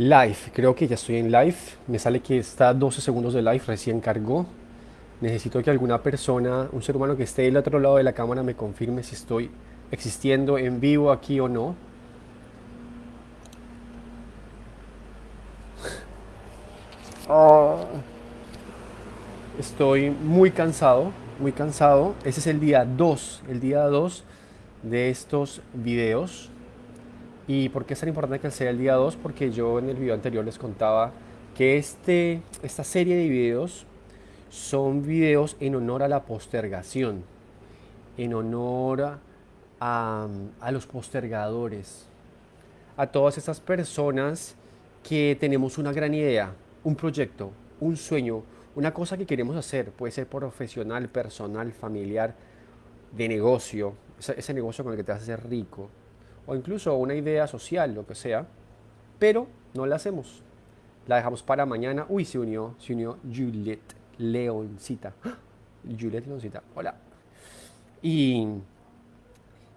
Live, creo que ya estoy en live. Me sale que está 12 segundos de live, recién cargó. Necesito que alguna persona, un ser humano que esté del otro lado de la cámara me confirme si estoy existiendo en vivo aquí o no. Ah. Estoy muy cansado, muy cansado. Ese es el día 2, el día 2 de estos videos. ¿Y por qué es tan importante que sea el día 2? Porque yo en el video anterior les contaba que este, esta serie de videos son videos en honor a la postergación, en honor a, a los postergadores, a todas esas personas que tenemos una gran idea, un proyecto, un sueño, una cosa que queremos hacer, puede ser profesional, personal, familiar, de negocio, ese, negocio con el que te vas a hacer rico, o incluso una idea social, lo que sea, pero no la hacemos. La dejamos para mañana. Uy, se unió, se unió Juliet Leoncita. ¡Ah! Juliet Leoncita, hola. Y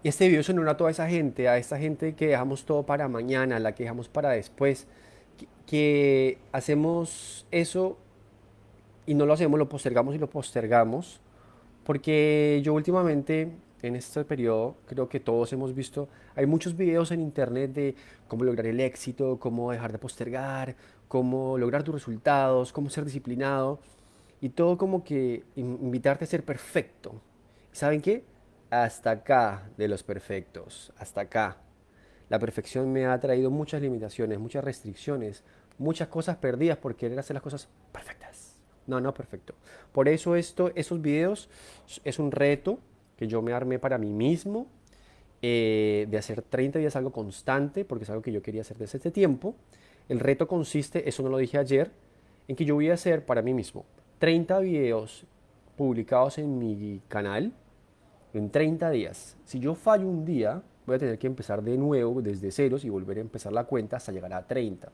este video sonó a toda esa gente, a esta gente que dejamos todo para mañana, la que dejamos para después, que, que hacemos eso y no lo hacemos, lo postergamos y lo postergamos, porque yo últimamente en este periodo creo que todos hemos visto, hay muchos videos en internet de cómo lograr el éxito, cómo dejar de postergar, cómo lograr tus resultados, cómo ser disciplinado y todo como que invitarte a ser perfecto. ¿Saben qué? Hasta acá de los perfectos, hasta acá. La perfección me ha traído muchas limitaciones, muchas restricciones, muchas cosas perdidas por querer hacer las cosas perfectas. No, no perfecto. Por eso esto, esos videos es un reto, que yo me armé para mí mismo, eh, de hacer 30 días algo constante, porque es algo que yo quería hacer desde este tiempo. El reto consiste, eso no lo dije ayer, en que yo voy a hacer para mí mismo 30 videos publicados en mi canal en 30 días. Si yo fallo un día, voy a tener que empezar de nuevo desde ceros y volver a empezar la cuenta hasta llegar a 30.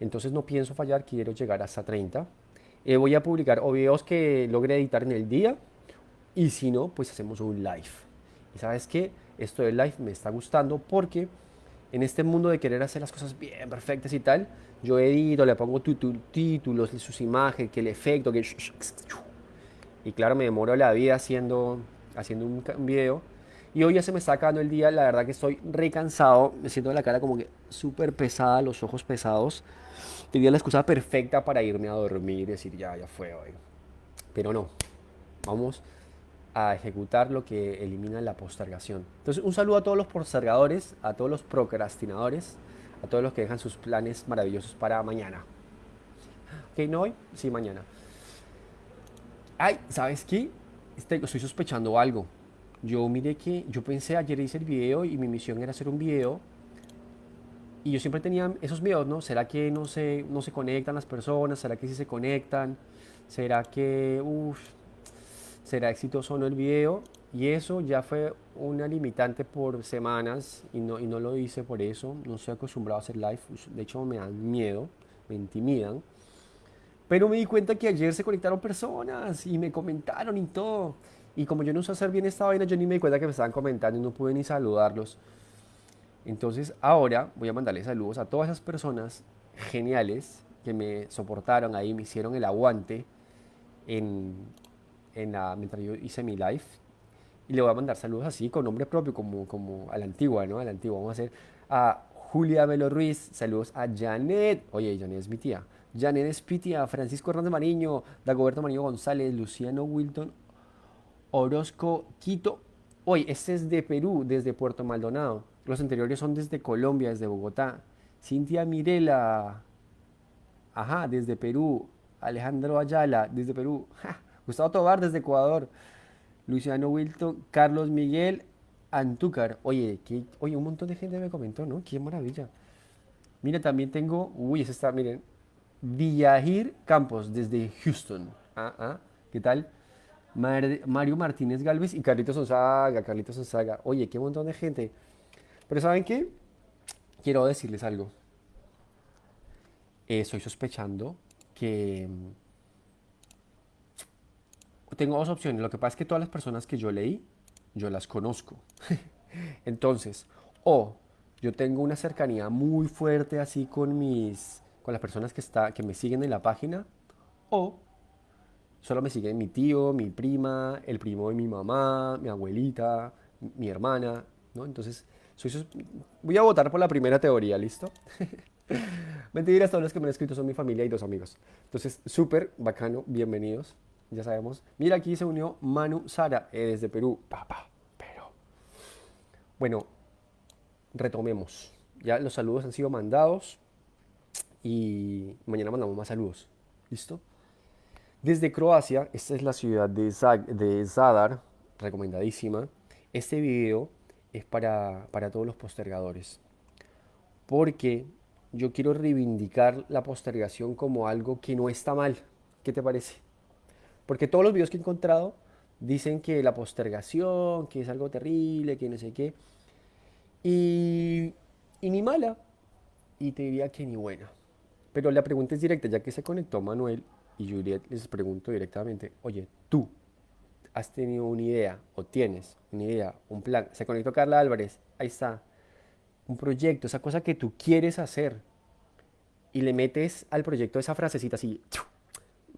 Entonces no pienso fallar, quiero llegar hasta 30. Eh, voy a publicar o videos que logre editar en el día y si no, pues hacemos un live. Y sabes qué, esto del live me está gustando porque en este mundo de querer hacer las cosas bien perfectas y tal, yo edito, le pongo títulos, sus imágenes, que el efecto, que... Y claro, me demoro la vida haciendo, haciendo un, video. Y hoy ya se me está acabando el día, la verdad que estoy recansado, me siento la cara como que súper pesada, los ojos pesados. Tenía la excusa perfecta para irme a dormir y decir, ya, ya fue hoy. Pero no, vamos a ejecutar lo que elimina la postergación. Entonces, un saludo a todos los postergadores, a todos los procrastinadores, a todos los que dejan sus planes maravillosos para mañana. ¿Ok? ¿No hoy? Sí, mañana. Ay, ¿sabes qué? Este, estoy sospechando algo. Yo miré que, yo pensé, ayer hice el video y mi misión era hacer un video y yo siempre tenía esos miedos, ¿no? ¿Será que no se, no se conectan las personas? ¿Será que sí se conectan? ¿Será que, uff, será exitoso o no el video. Y eso ya fue una limitante por semanas y no, y no lo hice por eso. No estoy acostumbrado a hacer live. De hecho, me dan miedo, me intimidan. Pero me di cuenta que ayer se conectaron personas y me comentaron y todo. Y como yo no sé hacer bien esta vaina, yo ni me di cuenta que me estaban comentando y no pude ni saludarlos. Entonces ahora voy a mandarle saludos a todas esas personas geniales que me soportaron ahí, me hicieron el aguante en, en la, mientras yo hice mi live. Y le voy a mandar saludos así, con nombre propio, como, como a la antigua, ¿no? A la antigua. Vamos a hacer a Julia Melo Ruiz, saludos a Janet. Oye, Janet es mi tía. Janet es mi tía, Francisco Hernández Mariño, Dagoberto Mariño González, Luciano Wilton, Orozco Quito. Oye, este es de Perú, desde Puerto Maldonado. Los anteriores son desde Colombia, desde Bogotá. Cintia Mirela, ajá, desde Perú. Alejandro Ayala, desde Perú. Gustavo Tobar desde Ecuador. Luciano Wilton, Carlos Miguel Antúcar. Oye, oye, un montón de gente me comentó, ¿no? Qué maravilla. Mira, también tengo, uy, ese está, miren, Villajir Campos desde Houston. Ah, ah, ¿qué tal? Mario Martínez Galvez y Carlitos Onzaga, Carlitos Onzaga. Oye, qué montón de gente. Pero ¿saben qué? Quiero decirles algo. Eh, estoy sospechando que tengo dos opciones. Lo que pasa es que todas las personas que yo leí, yo las conozco. Entonces, o yo tengo una cercanía muy fuerte así con mis, con las personas que, está, que me siguen en la página, o solo me siguen mi tío, mi prima, el primo de mi mamá, mi abuelita, mi hermana, ¿no? Entonces, soy voy a votar por la primera teoría, ¿listo? Mentiras, todos los que me han escrito son mi familia y dos amigos. Entonces, súper bacano, bienvenidos, ya sabemos. Mira, aquí se unió Manu Sara, eh, desde Perú. Papá, pero... Bueno, retomemos. Ya los saludos han sido mandados y mañana mandamos más saludos. ¿Listo? Desde Croacia, esta es la ciudad de, de Zadar, recomendadísima. Este video es para, para todos los postergadores. Porque yo quiero reivindicar la postergación como algo que no está mal. ¿Qué te parece? Porque todos los videos que he encontrado dicen que la postergación, que es algo terrible, que no sé qué. Y, ni mala. Y te diría que ni buena. Pero la pregunta es directa, ya que se conectó Manuel y Juliet, les pregunto directamente, oye, tú has tenido una idea o tienes una idea, un plan. Se conectó Carla Álvarez, ahí está. Un proyecto, esa cosa que tú quieres hacer. Y le metes al proyecto esa frasecita así,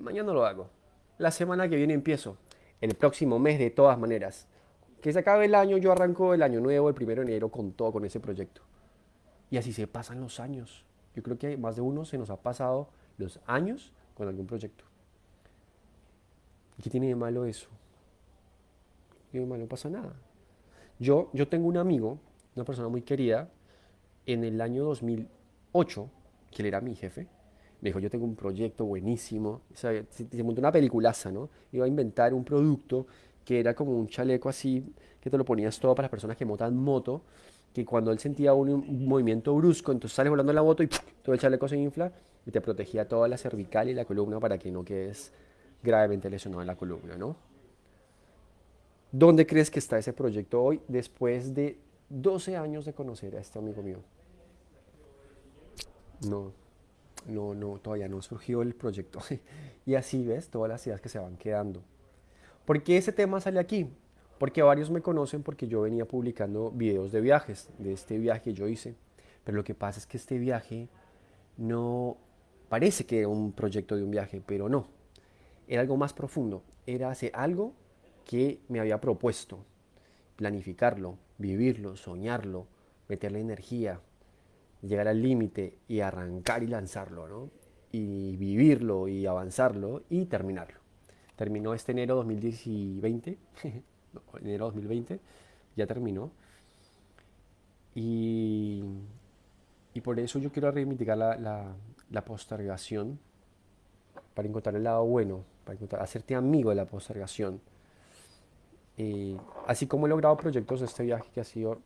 mañana lo hago. La semana que viene empiezo. El próximo mes de todas maneras. Que se acabe el año, yo arranco el año nuevo, el primero de enero, con todo, con ese proyecto. Y así se pasan los años. Yo creo que más de uno se nos ha pasado los años con algún proyecto. ¿Qué tiene de malo eso? ¿Qué de malo? No pasa nada. Yo, yo tengo un amigo, una persona muy querida, en el año 2008, que él era mi jefe, me dijo, yo tengo un proyecto buenísimo, se, montó una peliculaza, ¿no? Iba a inventar un producto que era como un chaleco así, que te lo ponías todo para las personas que montan moto, que cuando él sentía un, movimiento brusco, entonces sales volando la moto y todo el chaleco se infla y te protegía toda la cervical y la columna para que no quedes gravemente lesionado en la columna, ¿no? ¿Dónde crees que está ese proyecto hoy después de 12 años de conocer a este amigo mío? No, no, no, todavía no surgió el proyecto. y así ves todas las ideas que se van quedando. ¿Por qué ese tema sale aquí? Porque varios me conocen porque yo venía publicando videos de viajes, de este viaje que yo hice. Pero lo que pasa es que este viaje no parece que era un proyecto de un viaje, pero no. Era algo más profundo. Era hacer algo que me había propuesto. Planificarlo, vivirlo, soñarlo, meterle energía, llegar al límite y arrancar y lanzarlo, ¿no? Y vivirlo y avanzarlo y terminarlo. Terminó este enero 2020, enero 2020, ya terminó. Y, y, por eso yo quiero reivindicar la, la, la, postergación, para encontrar el lado bueno, para encontrar, hacerte amigo de la postergación. Y así como he logrado proyectos de este viaje que ha sido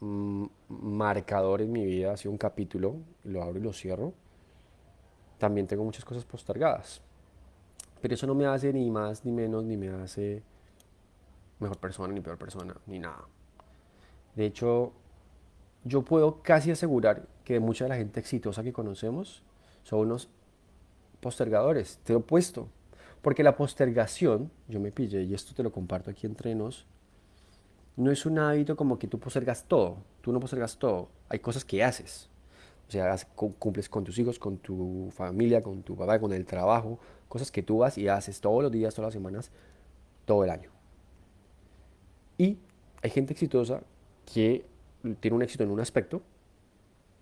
marcador en mi vida, ha un capítulo, lo abro y lo cierro, también tengo muchas cosas postergadas. Pero eso no me hace ni más ni menos, ni me hace mejor persona, ni peor persona, ni nada. De hecho, yo puedo casi asegurar que mucha de la gente exitosa que conocemos son unos postergadores, te he opuesto. Porque la postergación, yo me pillé, y esto te lo comparto aquí entre nos, no es un hábito como que tú postergas todo. Tú no postergas todo. Hay cosas que haces. O sea, cumples con tus hijos, con tu familia, con tu papá, con el trabajo. Cosas que tú vas y haces todos los días, todas las semanas, todo el año. Y hay gente exitosa que tiene un éxito en un aspecto,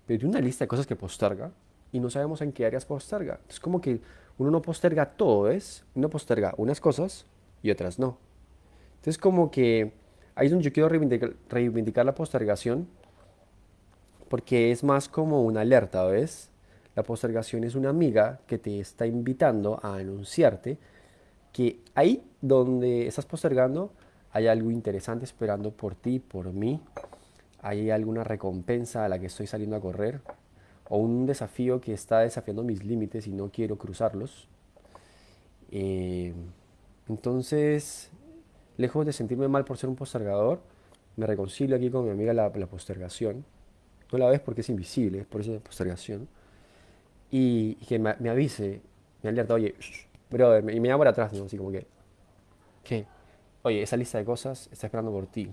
pero tiene una lista de cosas que posterga y no sabemos en qué áreas posterga. Es como que uno no posterga todo, ¿es? Uno posterga unas cosas y otras no. Entonces como que ahí donde yo quiero reivindicar, reivindicar la postergación porque es más como una alerta, ¿ves? La postergación es una amiga que te está invitando a anunciarte que ahí donde estás postergando hay algo interesante esperando por ti, por mí. Hay alguna recompensa a la que estoy saliendo a correr o un desafío que está desafiando mis límites y no quiero cruzarlos. Eh, entonces, lejos de sentirme mal por ser un postergador, me reconcilio aquí con mi amiga la, postergación. No la ves porque es invisible, por eso es postergación. Y, que me, avise, me alerta, oye, brother, y me llama por atrás. Así como que, ¿qué? Oye, esa lista de cosas está esperando por ti.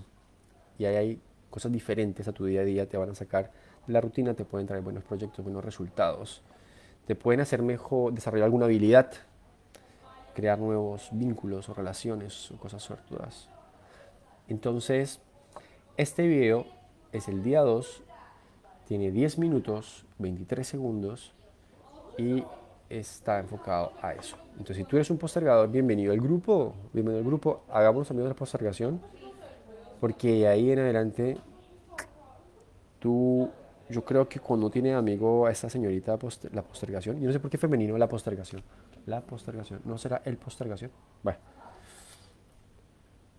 Y ahí hay cosas diferentes a tu día a día te van a sacar de la rutina, te pueden traer buenos proyectos, buenos resultados, te pueden hacer mejor, desarrollar alguna habilidad, crear nuevos vínculos o relaciones o cosas suertudas. Entonces, este video es el día 2, tiene 10 minutos, 23 segundos y está enfocado a eso. Entonces, si tú eres un postergador, bienvenido al grupo, bienvenido al grupo, hagamos amigos de la postergación, porque ahí en adelante, tú, yo creo que cuando tiene amigo a esta señorita la postergación, yo no sé por qué femenino la postergación, la postergación, ¿no será el postergación? Bueno,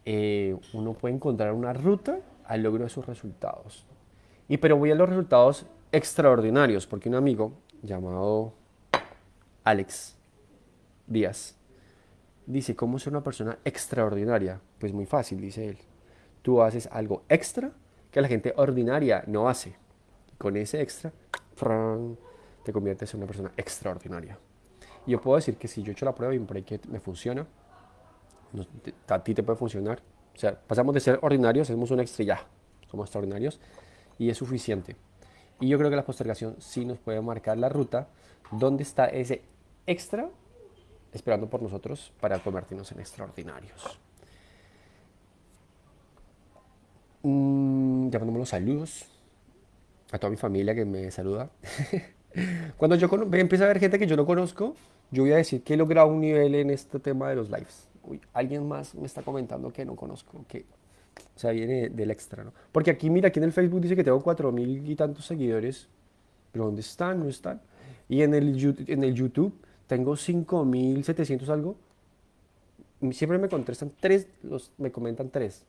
eh, uno puede encontrar una ruta al logro de sus resultados. Y pero voy a los resultados extraordinarios, porque un amigo llamado Alex Díaz. Dice, ¿cómo ser una persona extraordinaria? Pues muy fácil, dice él. Tú haces algo extra que la gente ordinaria no hace. con ese extra, te conviertes en una persona extraordinaria. Y yo puedo decir que si yo he hecho la prueba y ahí que me funciona, a ti te puede funcionar. O sea, pasamos de ser ordinarios, hacemos un extra ya, somos extraordinarios, y es suficiente. Y yo creo que la postergación sí nos puede marcar la ruta donde está ese extra esperando por nosotros para convertirnos en extraordinarios. Mm, ya mandamos los saludos a toda mi familia que me saluda. Cuando yo empieza a ver gente que yo no conozco, yo voy a decir que he logrado un nivel en este tema de los lives. Uy, alguien más me está comentando que no conozco, que o sea, viene del extra, ¿no? Porque aquí, mira, aquí en el Facebook dice que tengo cuatro mil y tantos seguidores, pero ¿dónde están? ¿No están? Y en el, en el YouTube tengo 5700 algo. Siempre me contestan tres, los, me comentan tres.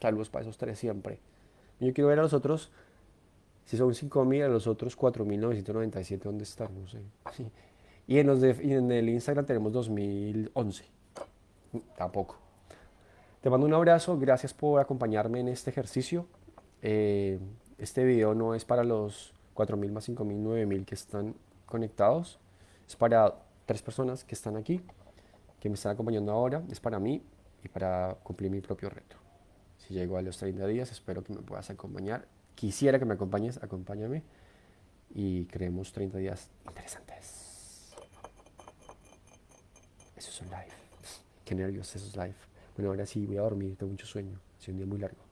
Saludos para esos tres siempre. yo quiero ver a los otros, si son 5000, a los otros 4997, ¿dónde están? No sé. Y, en los de, en el Instagram tenemos 2011. Tampoco. Te mando un abrazo, gracias por acompañarme en este ejercicio. Eh, este video no es para los 4.000 más 5.000, 9.000 que están conectados. Es para tres personas que están aquí, que me están acompañando ahora. Es para mí y para cumplir mi propio reto. Si llego a los 30 días, espero que me puedas acompañar. Quisiera que me acompañes, acompáñame y creemos 30 días interesantes. Eso es un live. Qué nervios, eso es live. Bueno, ahora sí voy a dormir, tengo mucho sueño. Ha un día muy largo.